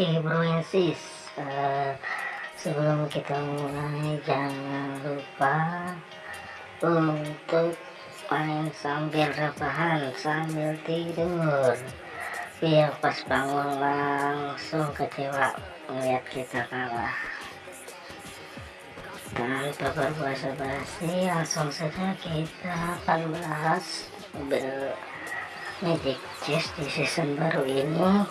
Oke bro sis uh, sebelum kita mulai jangan lupa untuk main sambil rebahan sambil tidur. Biar pas bangun langsung kecewa melihat kita kalah. Tanpa berbahasa basi langsung saja kita akan bahas Magic Chess di season baru ini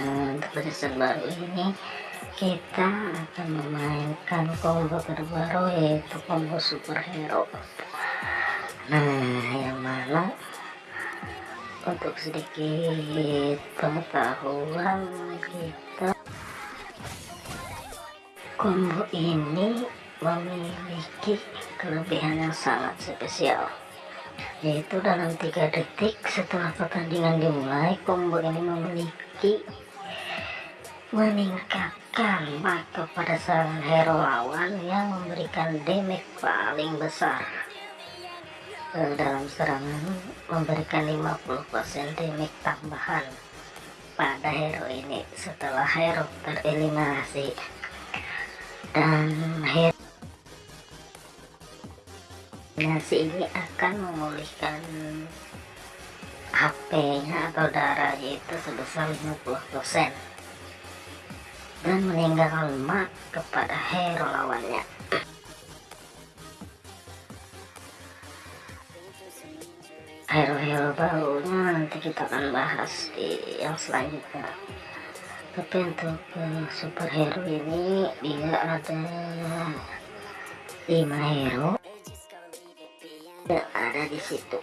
Season baru ini kita akan memainkan combo terbaru yaitu combo superhero. Nah yang mana? Untuk sedikit pengetahuan kita combo ini memiliki kelebihan yang sangat spesial yaitu dalam tiga detik setelah pertandingan dimulai combo ini memiliki meningkatkan maka pada serangan hero lawan yang memberikan damage paling besar. E, dalam serangan memberikan 50% damage tambahan pada hero ini setelah hero tereliminasi. Dan hero eliminasi ini akan memulihkan HP-nya atau darahnya itu sebesar 50% dan meninggalkan mark kepada hero lawannya. Hero-hero barunya nanti kita akan bahas di yang selanjutnya. Tapi untuk superhero ini dia ada 5 hero yang ada di situ.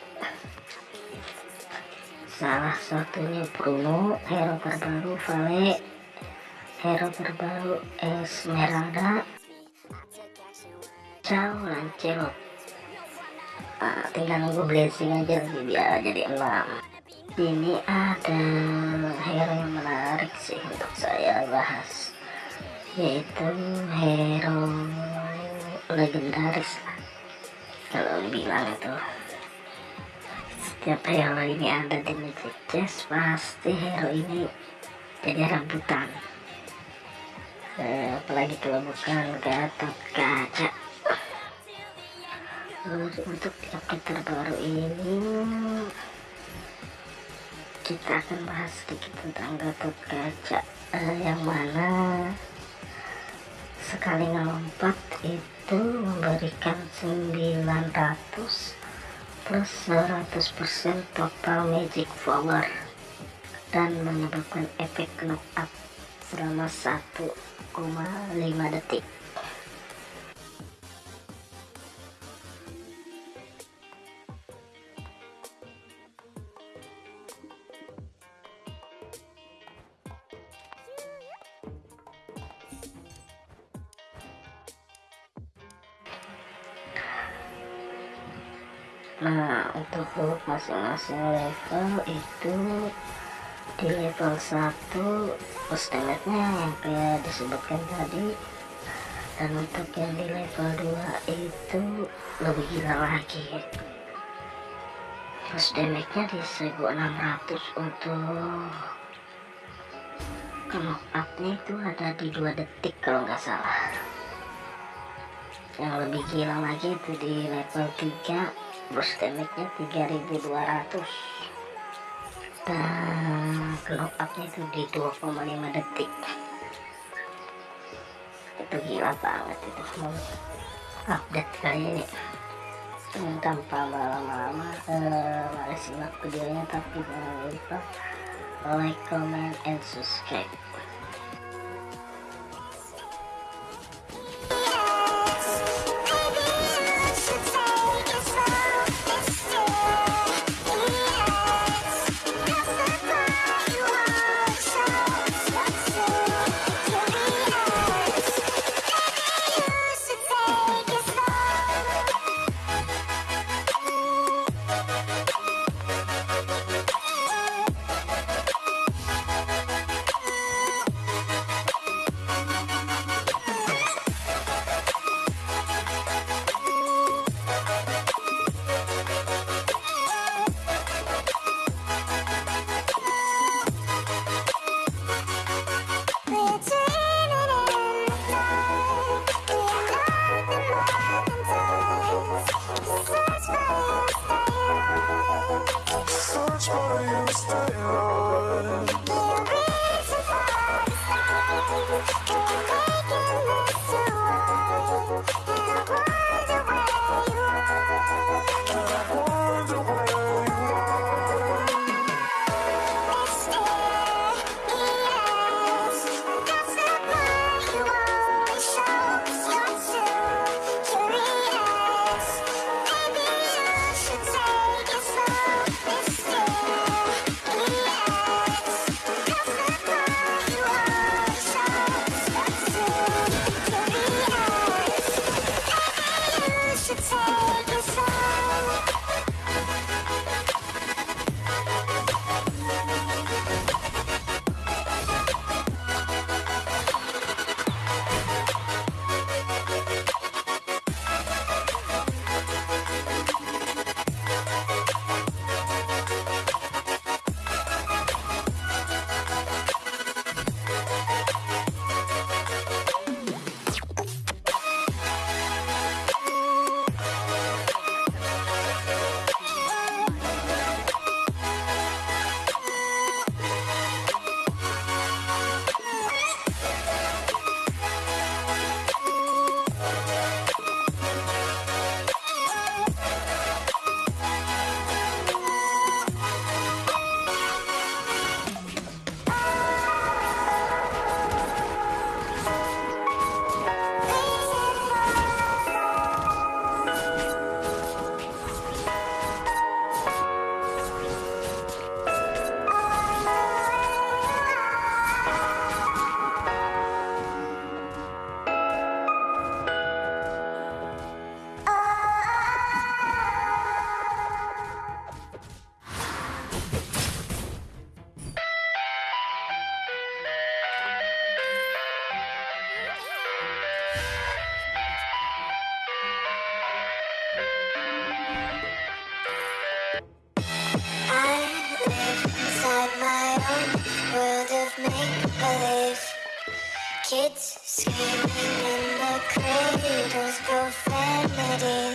Salah satunya Bruno, hero terbaru Vale, hero terbaru Esmeralda Ciao Lancelot uh, tinggal nunggu blessing aja biar jadi enam ini ada hero yang menarik sih untuk saya bahas yaitu hero legendaris kalau bilang itu. Setiap hero ini ada di Magic Chess pasti hero ini jadi rambutan eh, apalagi kalau bukan Gatot Kaca untuk update terbaru ini kita akan bahas sedikit tentang Gatot Kaca eh, yang mana sekali ngelompat itu memberikan 900 plus 100% total magic power dan menyebabkan efek up selama satu 0,5 detik. Nah untuk masing-masing level itu di level 1 postemnya yang kayak disebutkan tadi. Dan untuk yang di level 2 itu lebih gila lagi. Terus damage nya di 1600 untuk knock up nya itu ada di 2 detik kalau nggak salah. Yang lebih gila lagi itu di level 3 burst damage nya 3200 dan glow upnya itu di 2,5 detik. Itu gila banget itu semua. Update kali ini. Tanpa lama-lama uh, mari simak videonya tapi jangan lupa like, comment, and subscribe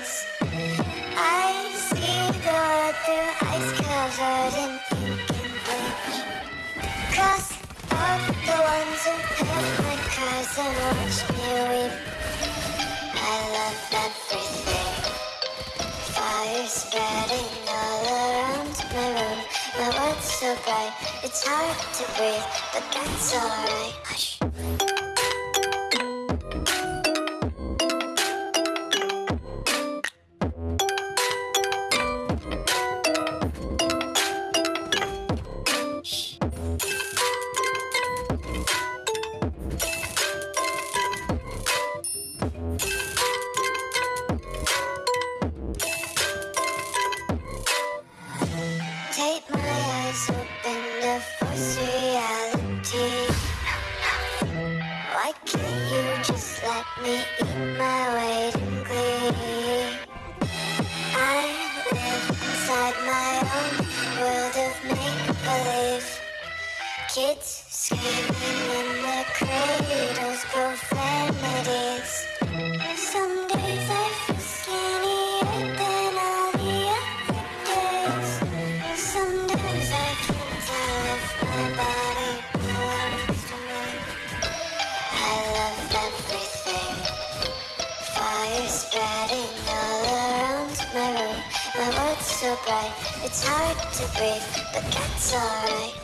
I see the through ice covered in pink and bleach. Cross out the ones who paved my cars and watched me weep. I love everything. Fire spreading all around my room. My world's so bright, it's hard to breathe But that's alright. Hush. but that's alright.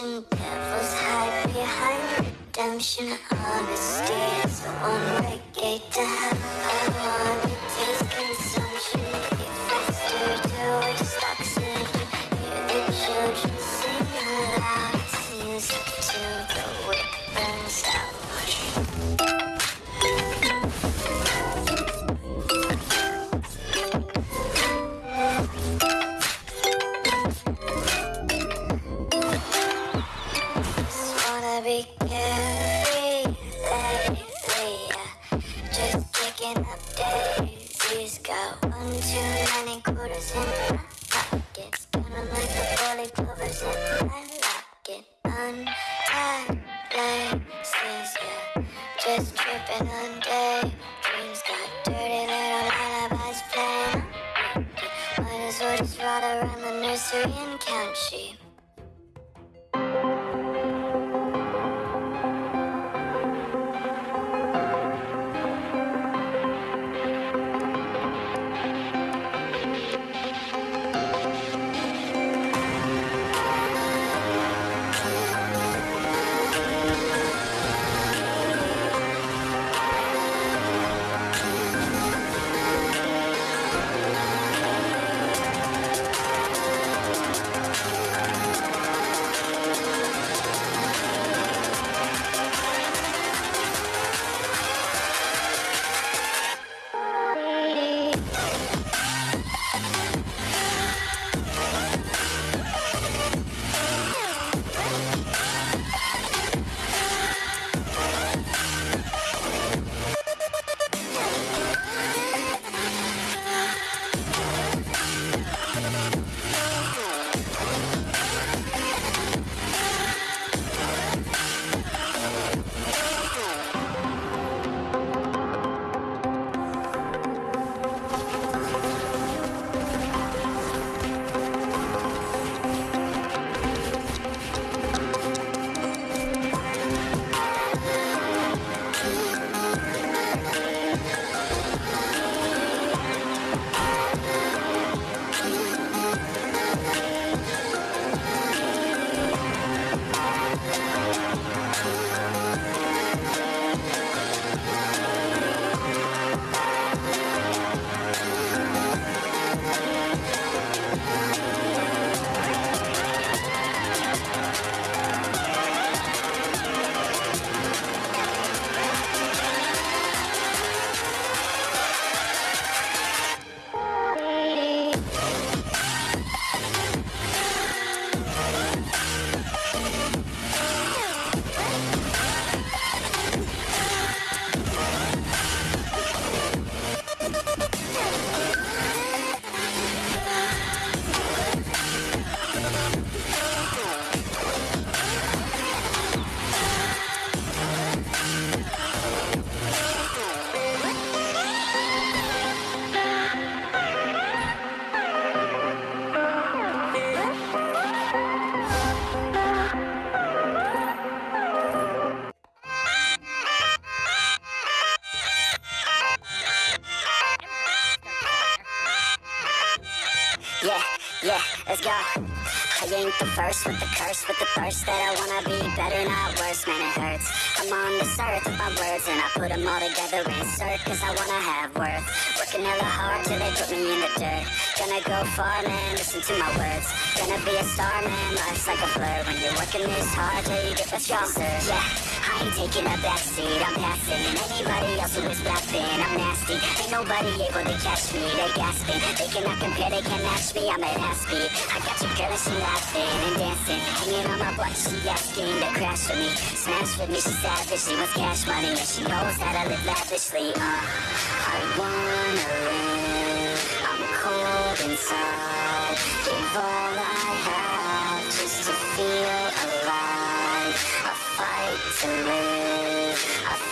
redemption Devils hide behind. Redemption Honesty is the one-way gate to heaven. With the curse, with the thirst that I wanna be better, not worse, man, it hurts. I'm on this earth with my words, and I put them all together, insert, cause I wanna have worth. Working hella hard till they put me in the dirt. Gonna go far, man, listen to my words. Gonna be a star, man, life's like a blur. When you're working this hard till you get the stronger. Yeah, I ain't taking a back seat, I'm passing. Anybody else who is rapping, I'm nasty. Ain't nobody able to catch me, they gasping. They cannot compare, they can't match me, I'm at half speed. I got your girl and she laughing and dancing. Hanging on my butt, she asking to crash with me. Smash with me, she savage, she wants cash money. And she knows that I live lavishly, uh. I wanna live, I'm cold inside. Give all I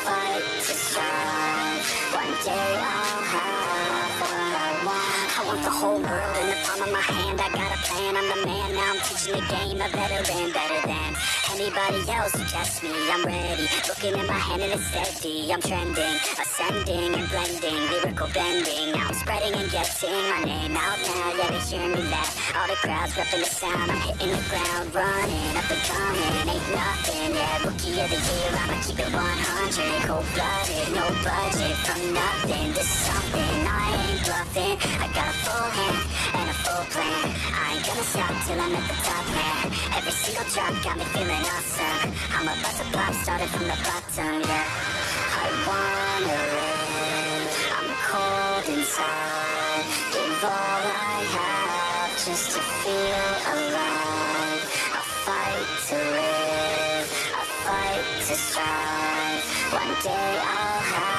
fight to strive. One day I'll have what I want. I want the whole world in the of my hand. I got a plan, I'm the man. Now I'm teaching the game, a veteran, better than anybody else who me. I'm ready, looking in my hand and it's steady. I'm trending, ascending and blending, lyrical bending. Now I'm spreading and getting my name out now. Yeah, they hear me laugh. All the crowds repping the sound. I'm hitting the ground, running up and coming. Ain't nothing, yeah. Rookie of the year, I'ma keep it 100. Cold blooded, no budget from nothing to something. I ain't bluffing. I got a full hand plan. I ain't gonna stop till I'm at the top, man. Every single drop got me feeling awesome. I'm about to pop, started from the bottom, yeah. I wanna live. I'm cold inside. Give all I have just to feel alive. I fight to live. I fight to strive. One day I'll have.